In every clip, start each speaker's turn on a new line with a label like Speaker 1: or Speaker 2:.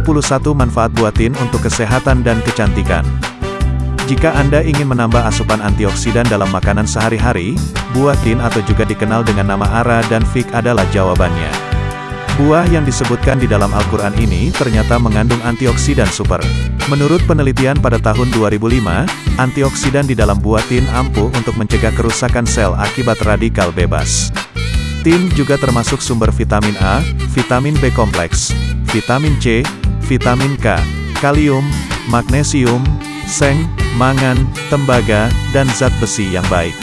Speaker 1: 21 manfaat buah tin untuk kesehatan dan kecantikan. Jika Anda ingin menambah asupan antioksidan dalam makanan sehari-hari, buah tin atau juga dikenal dengan nama ara dan fig adalah jawabannya. Buah yang disebutkan di dalam Al-Quran ini ternyata mengandung antioksidan super. Menurut penelitian pada tahun 2005, antioksidan di dalam buah tin ampuh untuk mencegah kerusakan sel akibat radikal bebas. Tin juga termasuk sumber vitamin A, vitamin B kompleks, vitamin C, vitamin K, kalium, magnesium, seng, mangan, tembaga, dan zat besi yang baik.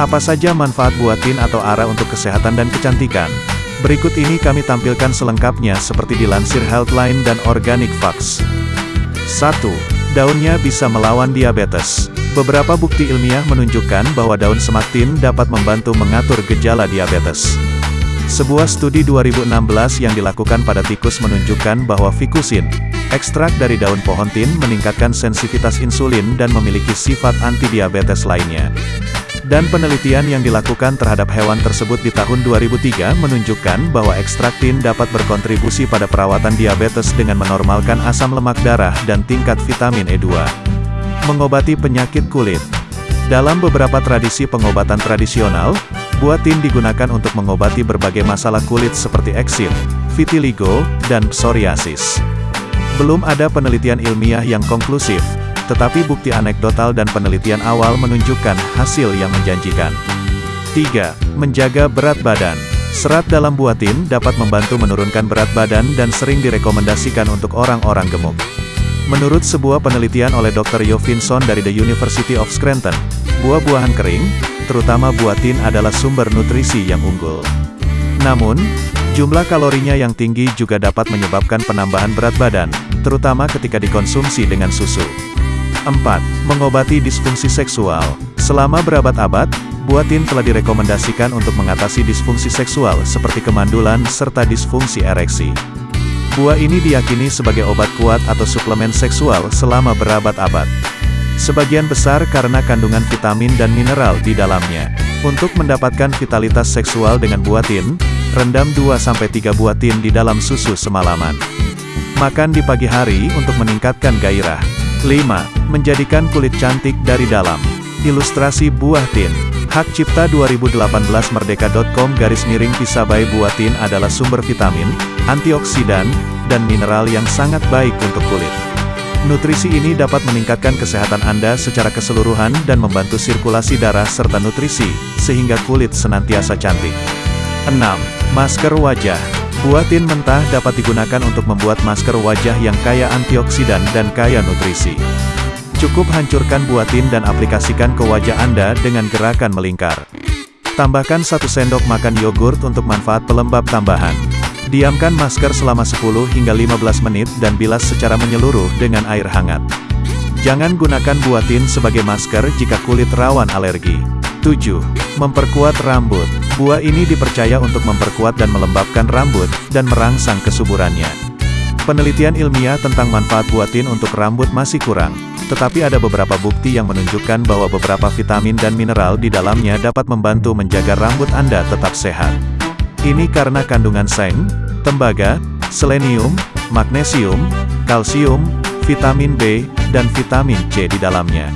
Speaker 1: Apa saja manfaat buah tin atau ara untuk kesehatan dan kecantikan? Berikut ini kami tampilkan selengkapnya seperti dilansir Healthline dan Organic Facts. 1. Daunnya bisa melawan diabetes. Beberapa bukti ilmiah menunjukkan bahwa daun semak tin dapat membantu mengatur gejala diabetes. Sebuah studi 2016 yang dilakukan pada tikus menunjukkan bahwa fikusin, ekstrak dari daun pohon tin meningkatkan sensitivitas insulin dan memiliki sifat anti-diabetes lainnya. Dan penelitian yang dilakukan terhadap hewan tersebut di tahun 2003 menunjukkan bahwa ekstrak tin dapat berkontribusi pada perawatan diabetes dengan menormalkan asam lemak darah dan tingkat vitamin E2. Mengobati penyakit kulit. Dalam beberapa tradisi pengobatan tradisional, Buah tin digunakan untuk mengobati berbagai masalah kulit seperti eksim, vitiligo, dan psoriasis. Belum ada penelitian ilmiah yang konklusif, tetapi bukti anekdotal dan penelitian awal menunjukkan hasil yang menjanjikan. 3. Menjaga berat badan. Serat dalam buah tin dapat membantu menurunkan berat badan dan sering direkomendasikan untuk orang-orang gemuk. Menurut sebuah penelitian oleh Dr. Jovinson dari The University of Scranton, buah-buahan kering, terutama buah tin adalah sumber nutrisi yang unggul. Namun, jumlah kalorinya yang tinggi juga dapat menyebabkan penambahan berat badan, terutama ketika dikonsumsi dengan susu. 4. Mengobati disfungsi seksual. Selama berabad-abad, buah tin telah direkomendasikan untuk mengatasi disfungsi seksual seperti kemandulan serta disfungsi ereksi. Buah ini diyakini sebagai obat kuat atau suplemen seksual selama berabad-abad. Sebagian besar karena kandungan vitamin dan mineral di dalamnya. Untuk mendapatkan vitalitas seksual dengan buah tin, rendam 2-3 buah tin di dalam susu semalaman. Makan di pagi hari untuk meningkatkan gairah. 5. Menjadikan kulit cantik dari dalam. Ilustrasi buah tin. Hak Cipta 2018 Merdeka.com garis miring pisabai buah tin adalah sumber vitamin, antioksidan, dan mineral yang sangat baik untuk kulit. Nutrisi ini dapat meningkatkan kesehatan Anda secara keseluruhan dan membantu sirkulasi darah serta nutrisi, sehingga kulit senantiasa cantik. 6. Masker wajah. Buah tin mentah dapat digunakan untuk membuat masker wajah yang kaya antioksidan dan kaya nutrisi. Cukup hancurkan buah tin dan aplikasikan ke wajah Anda dengan gerakan melingkar. Tambahkan satu sendok makan yogurt untuk manfaat pelembab tambahan. Diamkan masker selama 10 hingga 15 menit dan bilas secara menyeluruh dengan air hangat. Jangan gunakan buah tin sebagai masker jika kulit rawan alergi. 7. Memperkuat rambut. Buah ini dipercaya untuk memperkuat dan melembabkan rambut, dan merangsang kesuburannya. Penelitian ilmiah tentang manfaat buah tin untuk rambut masih kurang, tetapi ada beberapa bukti yang menunjukkan bahwa beberapa vitamin dan mineral di dalamnya dapat membantu menjaga rambut Anda tetap sehat. Ini karena kandungan seng, tembaga, selenium, magnesium, kalsium, vitamin B, dan vitamin C di dalamnya.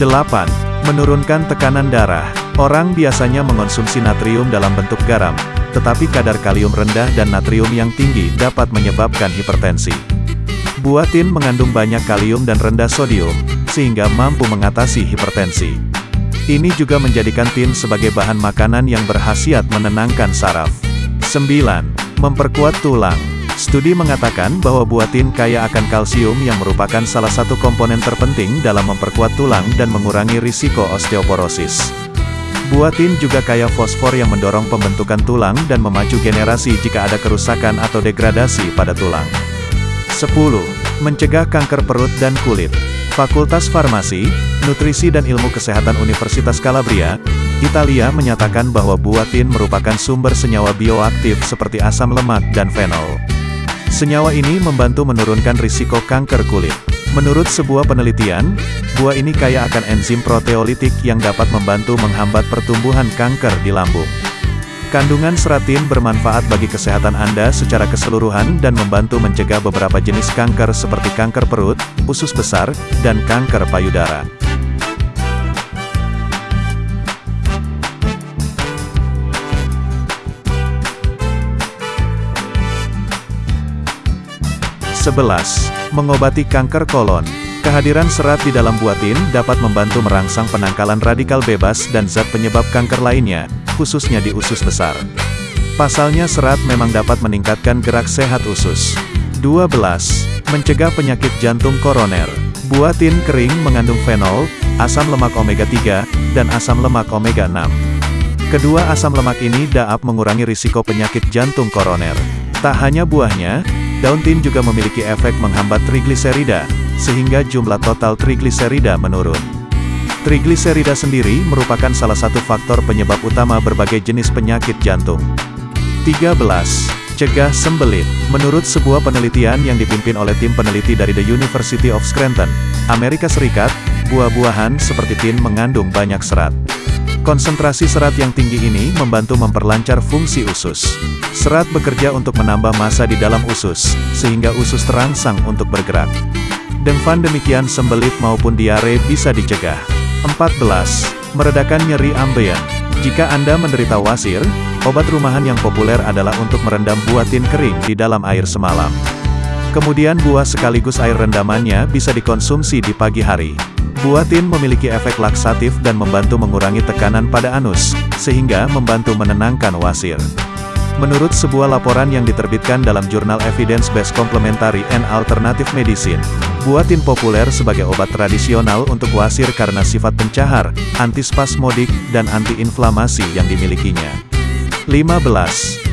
Speaker 1: 8. Menurunkan tekanan darah. Orang biasanya mengonsumsi natrium dalam bentuk garam, tetapi kadar kalium rendah dan natrium yang tinggi dapat menyebabkan hipertensi. Buah tin mengandung banyak kalium dan rendah sodium, sehingga mampu mengatasi hipertensi. Ini juga menjadikan tin sebagai bahan makanan yang berhasiat menenangkan saraf. 9. Memperkuat tulang. Studi mengatakan bahwa buah tin kaya akan kalsium yang merupakan salah satu komponen terpenting dalam memperkuat tulang dan mengurangi risiko osteoporosis. Buah tin juga kaya fosfor yang mendorong pembentukan tulang dan memacu generasi jika ada kerusakan atau degradasi pada tulang. 10. Mencegah kanker perut dan kulit. Fakultas Farmasi, Nutrisi dan Ilmu Kesehatan Universitas Calabria, Italia menyatakan bahwa buah tin merupakan sumber senyawa bioaktif seperti asam lemak dan fenol. Senyawa ini membantu menurunkan risiko kanker kulit. Menurut sebuah penelitian, buah ini kaya akan enzim proteolitik yang dapat membantu menghambat pertumbuhan kanker di lambung. Kandungan serat tin bermanfaat bagi kesehatan Anda secara keseluruhan dan membantu mencegah beberapa jenis kanker seperti kanker perut, usus besar, dan kanker payudara. Sebelas, mengobati kanker kolon. Kehadiran serat di dalam buah tin dapat membantu merangsang penangkalan radikal bebas dan zat penyebab kanker lainnya, khususnya di usus besar. Pasalnya serat memang dapat meningkatkan gerak sehat usus. 12. Mencegah penyakit jantung koroner. Buah tin kering mengandung fenol, asam lemak omega-3, dan asam lemak omega-6. Kedua asam lemak ini dapat mengurangi risiko penyakit jantung koroner. Tak hanya buahnya, daun tin juga memiliki efek menghambat trigliserida, sehingga jumlah total trigliserida menurun. Trigliserida sendiri merupakan salah satu faktor penyebab utama berbagai jenis penyakit jantung. 13. Cegah sembelit. Menurut sebuah penelitian yang dipimpin oleh tim peneliti dari The University of Scranton, Amerika Serikat, buah-buahan seperti tin mengandung banyak serat. Konsentrasi serat yang tinggi ini membantu memperlancar fungsi usus. Serat bekerja untuk menambah massa di dalam usus, sehingga usus terangsang untuk bergerak. Dengan demikian sembelit maupun diare bisa dicegah. 14. Meredakan nyeri ambeien. Jika Anda menderita wasir, obat rumahan yang populer adalah untuk merendam buah tin kering di dalam air semalam. Kemudian buah sekaligus air rendamannya bisa dikonsumsi di pagi hari. Buah tin memiliki efek laksatif dan membantu mengurangi tekanan pada anus, sehingga membantu menenangkan wasir. Menurut sebuah laporan yang diterbitkan dalam jurnal Evidence-Based Complementary and Alternative Medicine, buah tin populer sebagai obat tradisional untuk wasir karena sifat pencahar, antispasmodik, dan antiinflamasi yang dimilikinya. 15.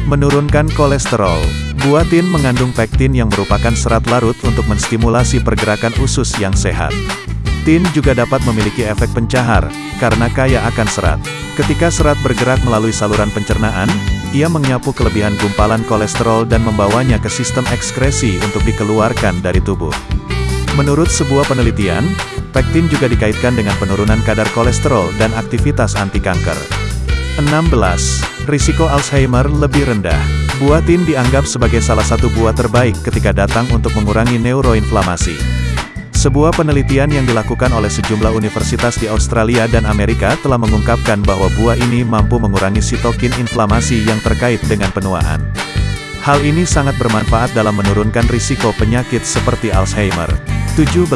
Speaker 1: Menurunkan kolesterol. Buah tin mengandung pektin yang merupakan serat larut untuk menstimulasi pergerakan usus yang sehat. Tin juga dapat memiliki efek pencahar, karena kaya akan serat. Ketika serat bergerak melalui saluran pencernaan, ia menyapu kelebihan gumpalan kolesterol dan membawanya ke sistem ekskresi untuk dikeluarkan dari tubuh. Menurut sebuah penelitian, pektin juga dikaitkan dengan penurunan kadar kolesterol dan aktivitas anti kanker. 16. Risiko Alzheimer lebih rendah. Buah tin dianggap sebagai salah satu buah terbaik ketika datang untuk mengurangi neuroinflamasi. Sebuah penelitian yang dilakukan oleh sejumlah universitas di Australia dan Amerika telah mengungkapkan bahwa buah ini mampu mengurangi sitokin inflamasi yang terkait dengan penuaan. Hal ini sangat bermanfaat dalam menurunkan risiko penyakit seperti Alzheimer. 17.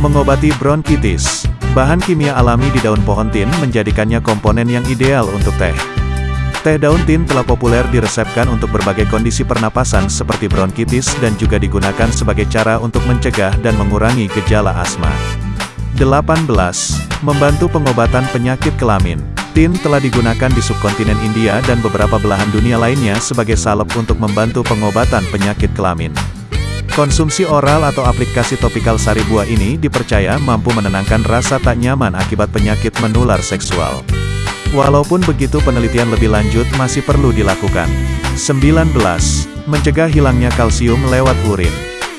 Speaker 1: Mengobati bronkitis. Bahan kimia alami di daun pohon tin menjadikannya komponen yang ideal untuk teh. Teh daun tin telah populer diresepkan untuk berbagai kondisi pernapasan seperti bronkitis dan juga digunakan sebagai cara untuk mencegah dan mengurangi gejala asma. 18. Membantu pengobatan penyakit kelamin. Tin telah digunakan di subkontinen India dan beberapa belahan dunia lainnya sebagai salep untuk membantu pengobatan penyakit kelamin. Konsumsi oral atau aplikasi topikal sari buah ini dipercaya mampu menenangkan rasa tak nyaman akibat penyakit menular seksual. Walaupun begitu penelitian lebih lanjut masih perlu dilakukan. 19. Mencegah hilangnya kalsium lewat urin.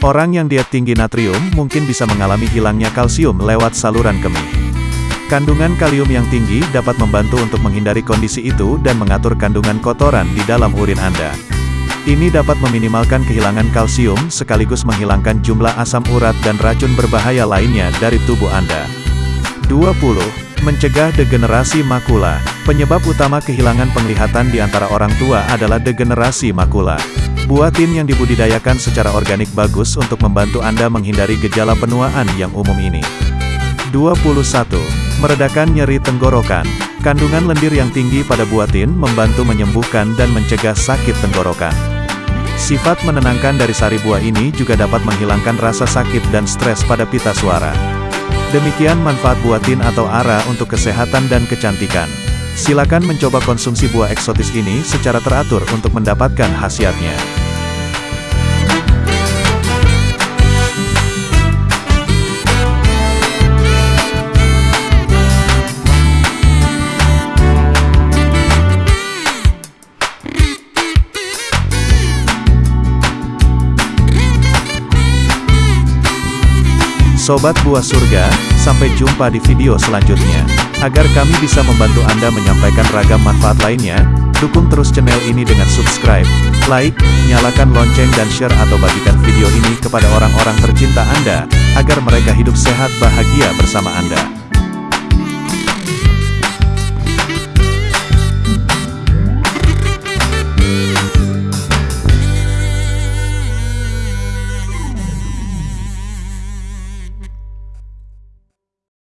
Speaker 1: Orang yang diet tinggi natrium mungkin bisa mengalami hilangnya kalsium lewat saluran kemih. Kandungan kalium yang tinggi dapat membantu untuk menghindari kondisi itu dan mengatur kandungan kotoran di dalam urin Anda. Ini dapat meminimalkan kehilangan kalsium sekaligus menghilangkan jumlah asam urat dan racun berbahaya lainnya dari tubuh Anda. 20. Mencegah degenerasi makula. Penyebab utama kehilangan penglihatan di antara orang tua adalah degenerasi makula. Buah tin yang dibudidayakan secara organik bagus untuk membantu Anda menghindari gejala penuaan yang umum ini. 21. Meredakan nyeri tenggorokan. Kandungan lendir yang tinggi pada buah tin membantu menyembuhkan dan mencegah sakit tenggorokan. Sifat menenangkan dari sari buah ini juga dapat menghilangkan rasa sakit dan stres pada pita suara. Demikian manfaat buatin atau ara untuk kesehatan dan kecantikan. Silakan mencoba konsumsi buah eksotis ini secara teratur untuk mendapatkan khasiatnya. Sobat Buah Surga, sampai jumpa di video selanjutnya. Agar kami bisa membantu Anda menyampaikan ragam manfaat lainnya, dukung terus channel ini dengan subscribe, like, nyalakan lonceng dan share atau bagikan video ini kepada orang-orang tercinta Anda, agar mereka hidup sehat bahagia bersama Anda.